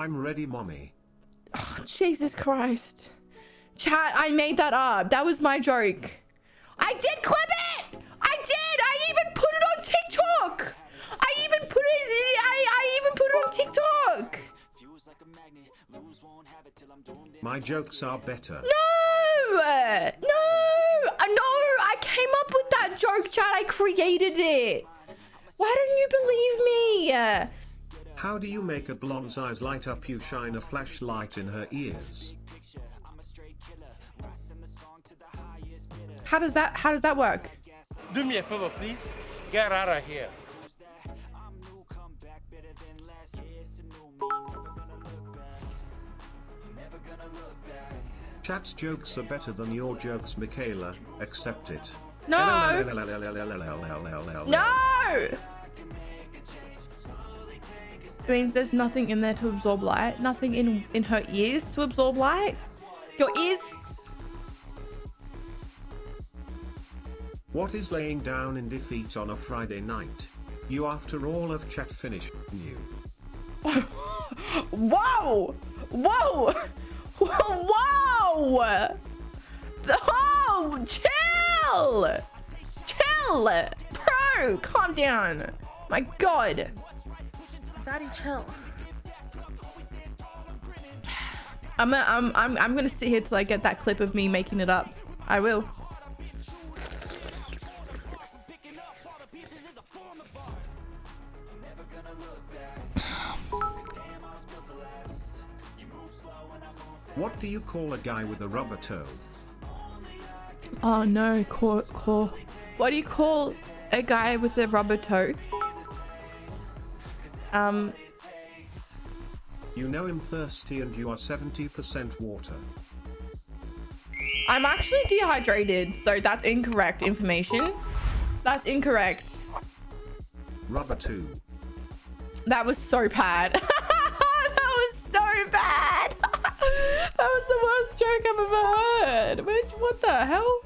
I'm ready, mommy. Oh, Jesus Christ. Chat, I made that up. That was my joke. I did clip it! I did! I even put it on TikTok! I even put it I, I even put it on TikTok! My jokes are better. No! No! Uh, No! I came up with that joke, chat. I created it. Why don't you believe me? How do you make a blonde's eyes light up? You shine a flashlight in her ears. How does that how does that work? Do me a favor, please. Get out of here. Chat's jokes are better than your jokes, Michaela. Accept it. No! No! It means there's nothing in there to absorb light. Nothing in in her ears to absorb light. Your ears. What is laying down in defeat on a Friday night? You after all of chat finished you. Whoa! Whoa! Whoa! Oh, chill! Chill! Bro, calm down. My god. Daddy, chill. I'm, a, I'm, I'm, I'm gonna sit here till I get that clip of me making it up. I will. What do you call a guy with a rubber toe? Oh no, core, core. What do you call a guy with a rubber toe? Um, You know I'm thirsty and you are 70% water. I'm actually dehydrated, so that's incorrect information. That's incorrect. Rubber two. That was so bad. that was so bad. that was the worst joke I've ever heard. Which, what the hell?